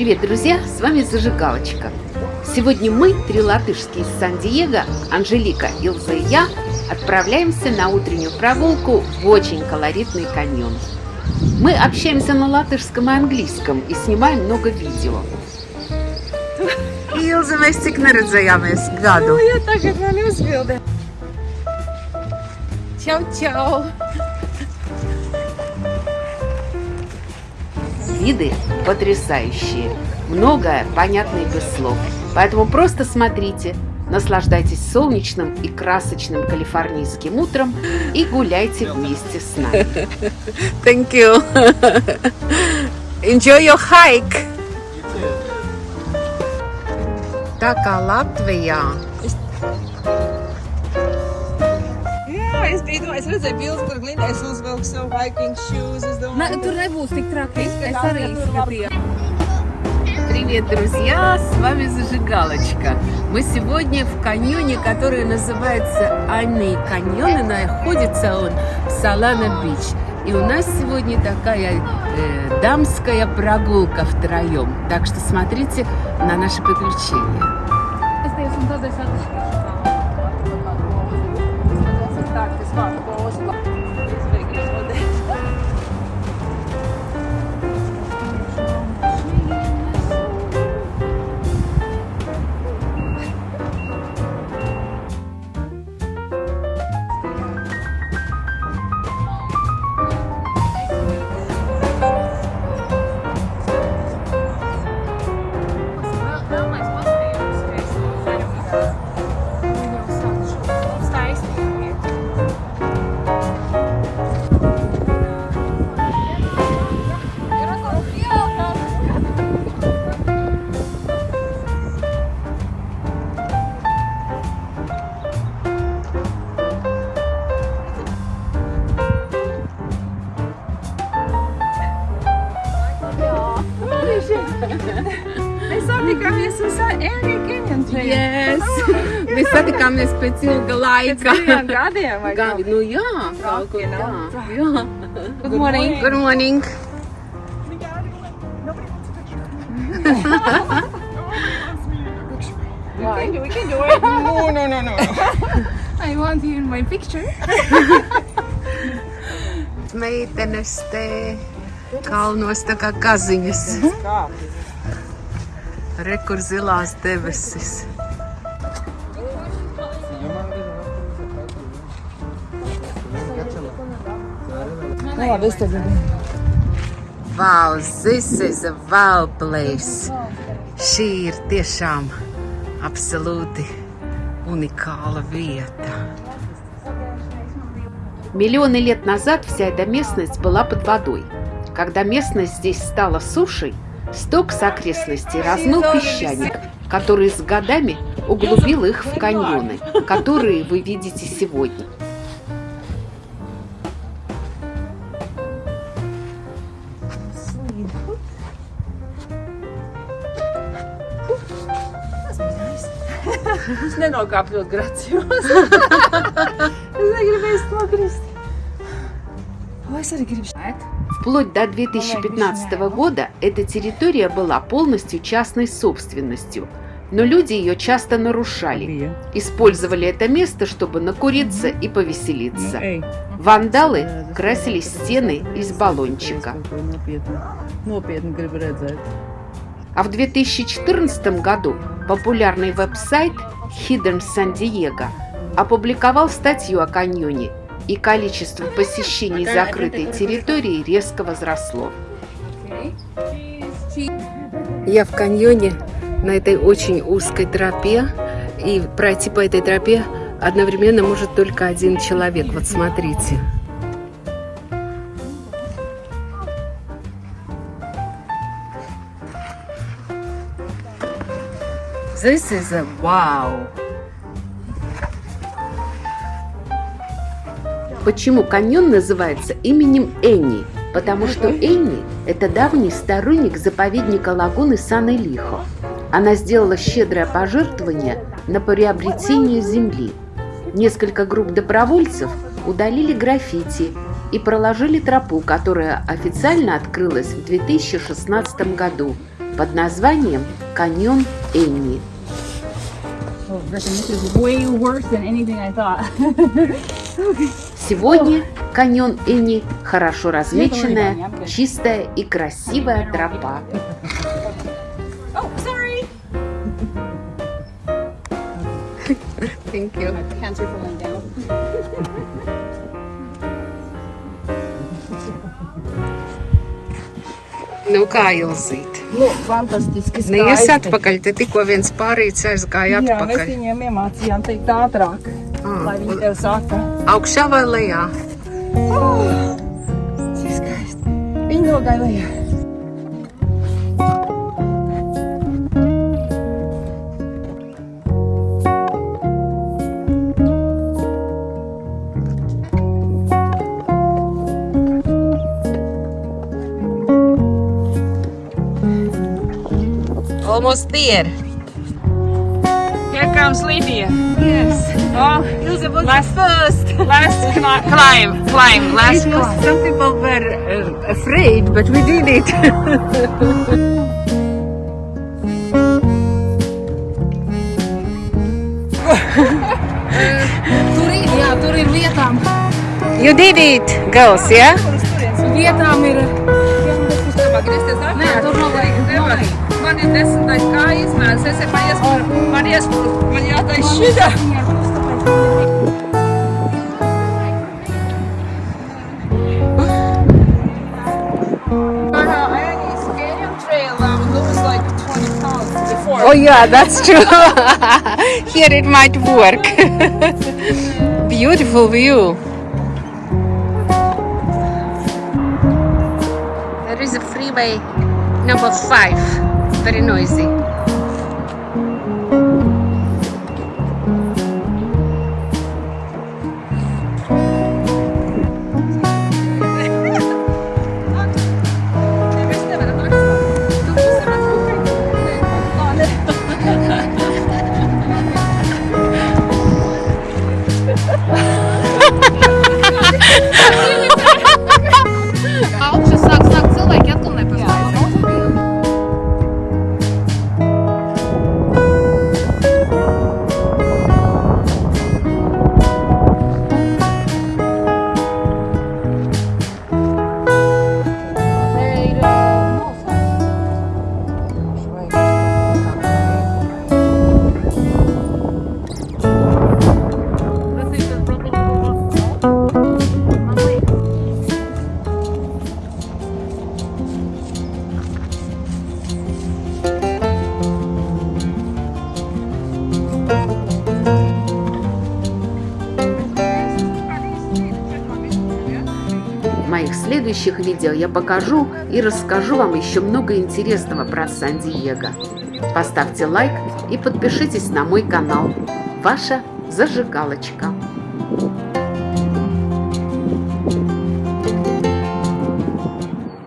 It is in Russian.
Привет, друзья! С вами Зажигалочка. Сегодня мы, три латышские из Сан-Диего, Анжелика, Илза и я, отправляемся на утреннюю прогулку в очень колоритный каньон. Мы общаемся на латышском и английском и снимаем много видео. Ilza, mēs cik neredzējāmies gadu? Nu, ja tagad man uzbilda. Čau, Виды потрясающие. Многое понятно и без слов. Поэтому просто смотрите, наслаждайтесь солнечным и красочным калифорнийским утром и гуляйте вместе с нами. Thank you. Enjoy your hike. Tā kā Jā, es redzēju bildes, kur Glindais uzvelk savu hiking shoes. Es domāju, tur nebūs tik traki. Es arī skatījos. Привет, друзья! С вами Зажигалочка. Мы сегодня в каньоне, который называется Анны каньон, и находится он в Салана-Бич. И у нас сегодня такая э, дамская прогулка втроем. Так что смотрите на наши приключения. Mēs satikāmies Ēnija Canyon Trail. Yes! Mēs satikāmies pēc ilga laika. Diviem gadiem vai Gavi, nu jā, kaut kur tā. know. Jā. Good morning. Good morning. We can do, we can do it. No, no, no, no. I want you in my picture. Meitenes te kalnos tā kā kaziņas. Rekur zilās debesis. Nu, labi, es tagad. Wow, this is a wow place. Šī ir tiešām absolūti уникāла vieta. Миллионы лет назад вся эта местность была под водой. Когда местность здесь стала сушей, сток с окрестностей размыл песчаник, который с годами углубил их в каньоны, которые вы видите сегодня. Es nenokāpu ļoti gracios. es negribēju nokrist. O, es arī gribu šeit. Вплоть до 2015 года эта территория была полностью частной собственностью, но люди ее часто нарушали. Использовали это место, чтобы накуриться и повеселиться. Вандалы красили стены из баллончика. А в 2014 году популярный веб-сайт Hidden San Diego опубликовал статью о каньоне, и количество посещений закрытой территории резко возросло. Я в каньоне на этой очень узкой тропе, и пройти по этой тропе одновременно может только один человек. Вот смотрите. This is a wow. Почему каньон называется именем Энни? Потому что Энни – это давний сторонник заповедника лагуны Сан-Элихо. Она сделала щедрое пожертвование на приобретение земли. Несколько групп добровольцев удалили граффити и проложили тропу, которая официально открылась в 2016 году под названием каньон Энни. Oh, Griffin, this is way worse than anything I thought. Сегодня каньон Энни хорошо размеченная, чистая и красивая тропа. oh. Thank you. My pants are falling down. Nu, kā Ilzīt? Nu, fantastiski Neies atpakaļ, te tikko viens pārīts aizgāja Jā, mēs atpakaļ. viņiem iemācījām teikt ātrāk, Ah, lai viņi tev saka. Augšā vai lejā? Cik skaisti. Viņi nogāja lejā. Almost there. Comes Lydia. Yes. Oh, last first. last cli- climb, climb, last It was, climb. some people were uh, afraid, but we did it. Tur ir, jā, tur ir vietām. You did it, girls, yeah? Vietām ir. Nē, tur nav vajag. Man ir desmitais kā izmērs. Es man iespūru, man iespūru, man jātais šitā. Oh yeah, that's true. Here it might work. Beautiful view. There is a freeway number five. Very noisy. Моих следующих видео я покажу и расскажу вам еще много интересного про Сан-Диего. Поставьте лайк и подпишитесь на мой канал. Ваша зажигалочка.